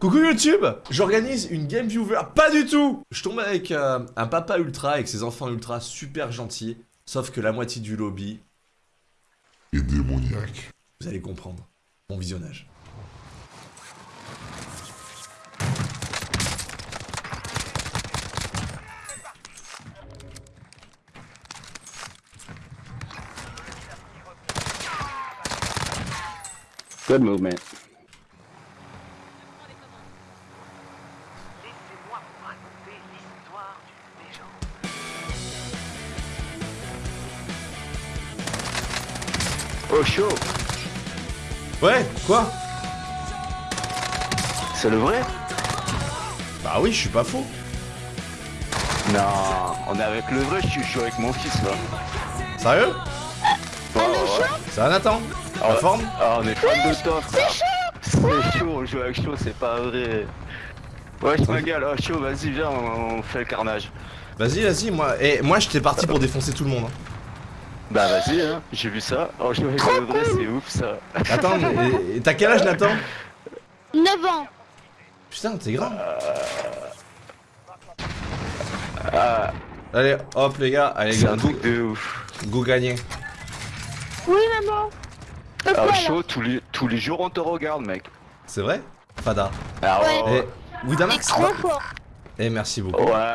Coucou YouTube J'organise une game viewer, pas du tout Je tombe avec euh, un papa ultra avec ses enfants ultra super gentils, sauf que la moitié du lobby... Et démoniaque. Vous allez comprendre. Bon visionnage. Good movement. Chaud Ouais, quoi? C'est le vrai? Bah oui, je suis pas faux. Non, on est avec le vrai, je suis, suis avec mon fils là. Sérieux? Ouais, ouais. Ça va Nathan Ah, La forme? Ah, on est fan de toi frère. C'est chaud, on joue avec chaud, c'est pas vrai. Ouais, je ma gueule, oh, chaud, vas-y, viens, on, on fait le carnage. Vas-y, vas-y, moi... Et moi, j'étais parti pour défoncer tout le monde. hein. Bah vas-y, hein, j'ai vu ça. Oh, vrai, c'est ouf ça. Attends, mais- t'as quel âge Nathan 9 ans. Putain, t'es grand. Ah, Allez, hop les gars, allez c'est gars, un go, truc de ouf. go gagner. Oui, maman. Euh, Ah, quoi, là chaud, tous les, tous les jours on te regarde, mec. C'est vrai Fada. Ah Ouais. Et Widamax trop fort. Eh, merci beaucoup. Ouais.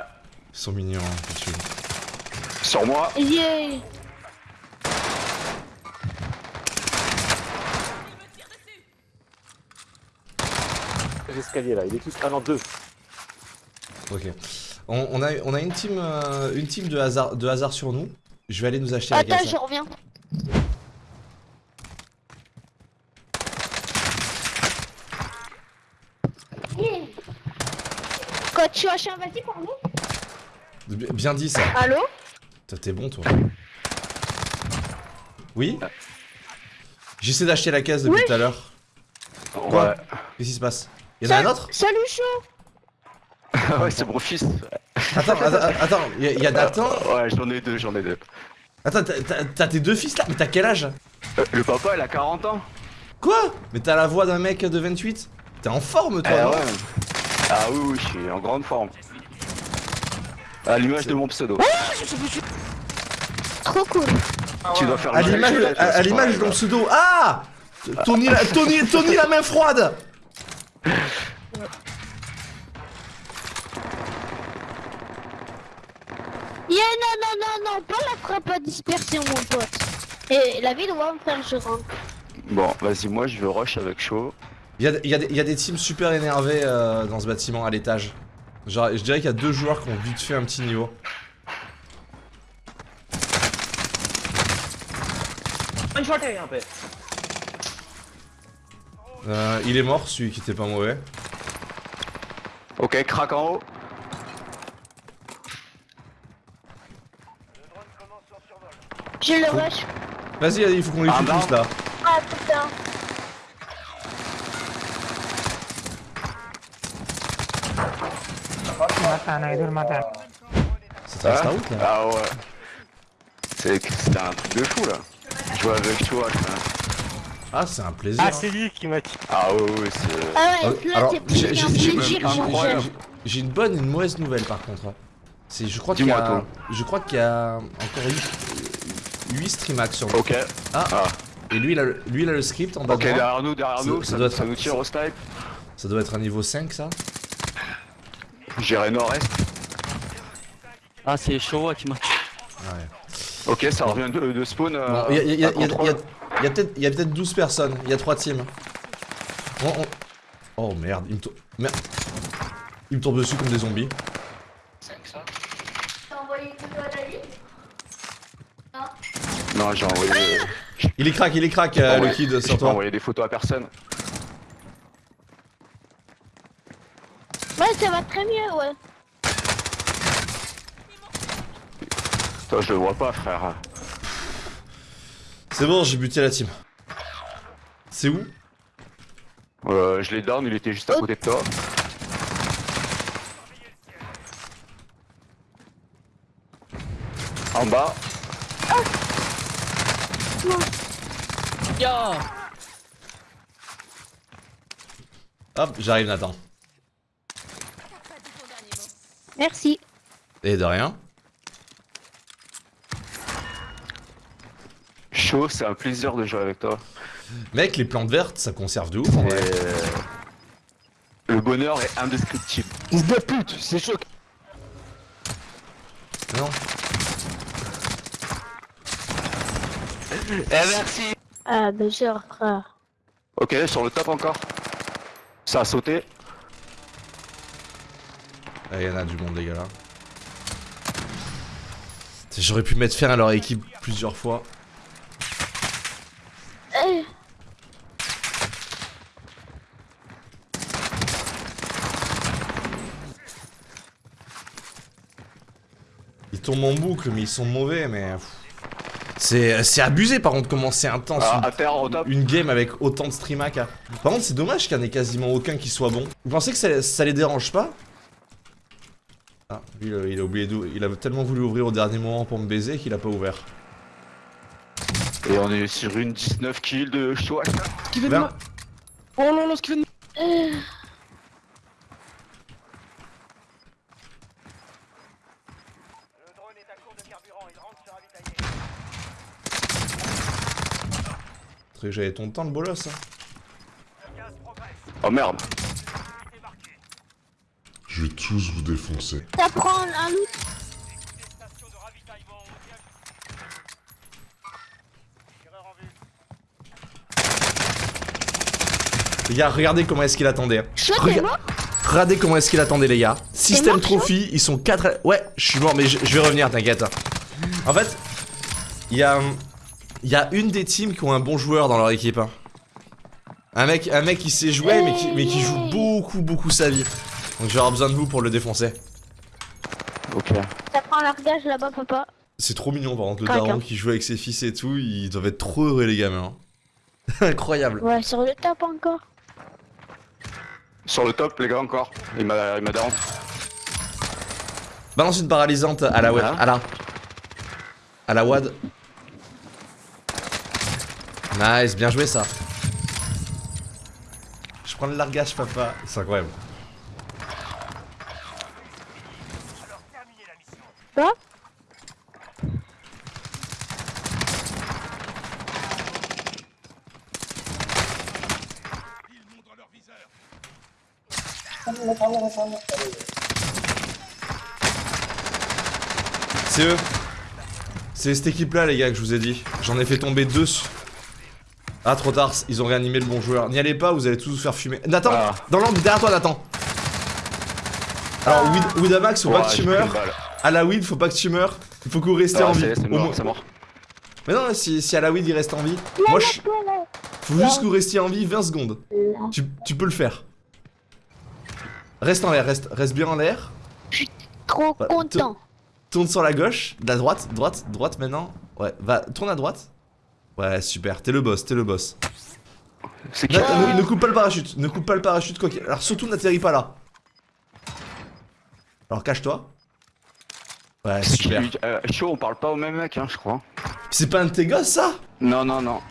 Ils sont mignons, hein. Sur moi. Yeah. Là, il est tout. Ah non, deux. Ok. On, on a, on a une team, euh, une team de, hasard, de hasard sur nous. Je vais aller nous acheter la Attends, je reviens. Quand tu as un vas-y, pardon Bi- Bien dit ça. Allô T'es bon, toi. Oui J'essaie d'acheter la caisse depuis tout à l'heure. Quoi? Ouais. Qu'est-ce qui se passe? Y'en a un autre Salut, chaud Ah ouais, c'est mon fils. Attends, attends, attends, y a, y a Nathan Ouais, j'en ai deux, j'en ai deux. Attends, t'as- tes deux fils là? Mais t'as quel âge? Euh, le papa, il a 40 ans. Quoi? Mais t'as la voix d'un mec de 28 T'es en forme toi, Ah ouais. Ah oui, oui, je suis en grande forme. À l'image de mon pseudo. Trop cool. Tu dois faire À l'image de ton pseudo Ah Tony la, Tony, Tony la main froide non, pas la frappe à dispersion, mon pote. Et la vie doit me faire je rentre. Bon, vas-y, moi je veux rush avec chaud. Il y a, il y a des- il y a des teams super énervés euh, dans ce bâtiment à l'étage. Genre, je dirais qu'il y a deux joueurs qui ont vite fait un petit niveau. Euh, il est mort, celui qui était pas mauvais. Ok, crack en haut. J'ai le rush. Vas-y, il faut qu'on les Ah, tue non. tous là. Ah putain. C'est un Hein out là. Ah ouais. C'est c'était un truc de fou là. Jouer avec là. Ah, c'est un plaisir. Ah, c'est lui qui m'a dit. Ah ouais, ouais, c'est. Ah Ah, ouais, là Alors, t'es j'ai je une bonne et une mauvaise nouvelle par contre. C'est, je crois qu'il y Dis-moi a, je crois qu'il y a encore 8, streamax sur le. Ok. Ah, Ah. et lui il, a le, lui il a le script en bas Ok, derrière nous, derrière Ça- nous, ça ça, doit ça être- nous tire au snipe. Ça doit être un niveau 5 ça. J'irai nord-est. Ah, c'est Showa qui m'a. Ouais. Ok, ça revient de, de spawn. euh, il y a, il y a- y peut-être il y a peut-être 12 personnes, il y a 3 teams. On- on- Oh merde, il me tourne. Merde. Il me tombe dessus comme des zombies. T'as envoyé une photo à Dali Non, j'ai envoyé. Il est crack, il est crack, euh, le kid j'ai sur pas toi. envoyé des photos à personne. Ouais, ça va très mieux, ouais. Toi, je le vois pas, frère. C'est bon, j'ai buté la team. C'est où? Euh, je l'ai down, il était juste à côté de toi. En bas. Yeah. Hop, j'arrive Nathan. Merci. Et de rien. Chaud, c'est un plaisir de jouer avec toi. Mec, les plantes vertes, ça conserve de ouf. Euh, le bonheur est indescriptible. Fils de pute, c'est choc. Non. Eh merci Ah, ben genre, frère. Ok, sur le top encore. Ça a sauté. Ah, y en a du monde, les gars, là. J'aurais pu mettre fin à leur équipe plusieurs fois. Eh, Ils tombent en boucle, mais ils sont mauvais, mais... pff. C'est c'est abusé, par contre, comment c'est intense. Ah, une- à terre au top. une game avec autant de stream AK. Par contre, c'est dommage qu'il n'y en ait quasiment aucun qui soit bon. Vous pensez que ça, ça les dérange pas? Ah, lui, il a- il a oublié d'où. Il a tellement voulu ouvrir au dernier moment pour me baiser qu'il a pas ouvert. Et on est sur une 19 kills de. Ben, Oh là là, ce qu'il fait de... Le drone est à court de carburant, il rentre se ravitailler. J'avais ton temps, le bolos. Hein. Oh merde. Je vais tous vous défoncer. ça prend un loot. Les gars, regardez comment est-ce qu'il attendait. mort Regardez comment est-ce qu'il attendait, les gars. Système trophy, ils sont 4. Ouais, je suis mort, mais je, je vais revenir, t'inquiète. En fait, il y a. Il y a une des teams qui ont un bon joueur dans leur équipe. hein. Un mec, un mec qui sait jouer, mais qui, mais qui joue beaucoup, beaucoup sa vie. Donc j'aurai besoin de vous pour le défoncer. Ok. Ça prend un largage là-bas, papa. C'est trop mignon par contre, le daron hein. qui joue avec ses fils et tout, ils doivent être trop heureux les gamins. hein. Incroyable. Ouais, sur le top encore. Sur le top, les gars, encore. Il m'a il m'a down. Balance une paralysante à la Voilà. WAD. À la. À la WAD. Nice, bien joué ça. Je prends le largage, papa. C'est incroyable. Quoi? C'est eux. C'est cette équipe là, les gars, que je vous ai dit. J'en ai fait tomber deux. Ah, trop tard, ils ont réanimé le bon joueur. N'y allez pas, vous allez tous vous faire fumer. Nathan, Ah. dans l'angle, derrière toi, Nathan. Alors, Wid- Widamax, faut pas que tu meurs. À la Weed, faut pas que tu meurs. Il faut que vous restez Ah, en vie. c'est c'est Au mort, moins- c'est mort. Mais non, si, si à la weed il reste en vie, moi je. Faut juste que vous restiez en vie 20 secondes. Tu, tu peux le faire. Reste en l'air, reste, reste bien en l'air. Trop Bah, content. Tourne sur la gauche, la droite, droite, droite maintenant. Ouais, va, tourne à droite. Ouais, super, t'es le boss, t'es le boss. C'est qui Ne, coupe pas le parachute, ne coupe pas le parachute quoi qu'il- Alors surtout n'atterris pas là. Alors cache-toi. Ouais, super. Euh, Chaud, on parle pas au même mec, hein, je crois. C'est pas un de tes gosses ça? Non, non, non.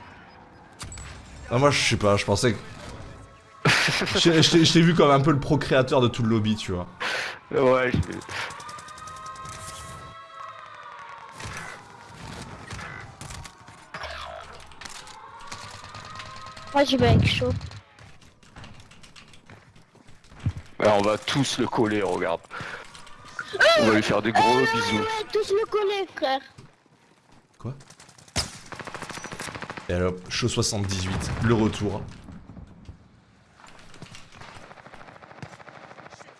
Ah, moi je sais pas, je pensais que. je t'ai vu comme un peu le procréateur de tout le lobby, tu vois. Ouais, je... Moi, je vais avec chaud. Ouais, on va tous le coller, regarde. On va lui faire des gros bisous. Ouais, tous le coller, frère. Et alors, show 78, le retour.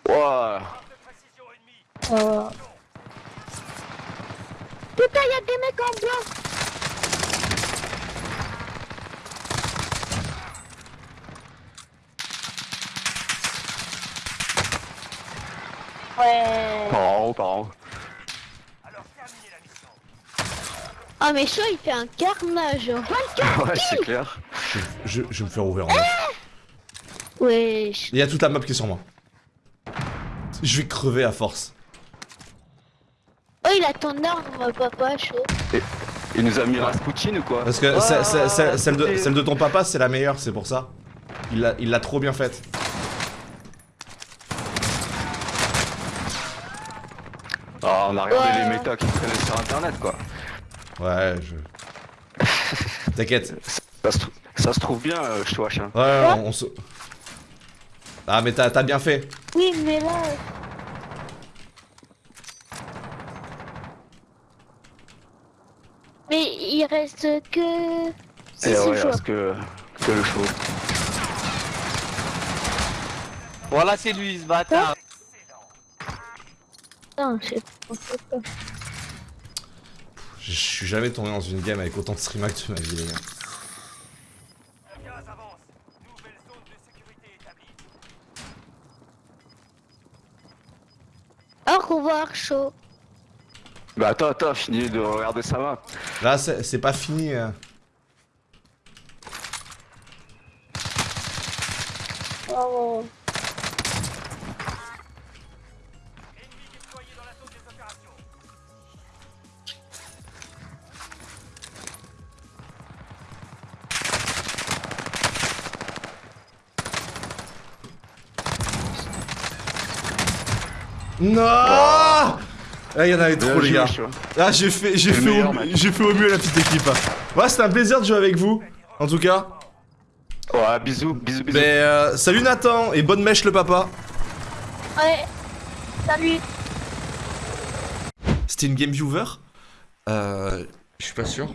Ouah. De précision ennemie. Oh. Putain, y'a des mecs en blanc. Ouais. Par en haut, par en haut. Alors la mission. Ah, mais chaud, il fait un carnage. 24 Ouais, c'est clair. Je, je vais me faire ouvrir en neuf. Wesh. Il y a toute la map qui est sur moi. Je vais crever à force. Oh, il a ton arme, papa, chaud. Il nous a mis Rasputin ou quoi Parce que Ah, celle- celle- celle- celle de, c'était- celle de ton papa, c'est la meilleure, c'est pour ça. Il l'a il l'a trop bien faite. Ah, on a regardé Ouais, les méta qui traînaient sur internet quoi. Ouais, je. T'inquiète. Ça se, ça se trouve bien, euh, je te watch. Hein. Ouais, ouais, on, on se. Ah, mais t'as bien fait. Oui, mais là. Mais il reste que. Et ouais, joueurs. parce que, que le show. Voilà, c'est lui, ce bâtard. Putain, je sais pas. Je suis jamais tombé dans une game avec autant de streamac de ma vie, les gars. Au revoir, chaud. Bah attends, attends, finis de regarder sa map. Là, c'est c'est pas fini. euh. Non Ah, il y en avait trop, les gars. Ah, j'ai fait, j'ai fait, j'ai fait au mieux la petite équipe. Ouais, c'était un plaisir de jouer avec vous. En tout cas. Ouais, bisous, bisous, bisous. Mais euh, salut Nathan et bonne mèche le papa. Ouais. Salut. C'était une game viewer? Euh. Je suis pas sûr.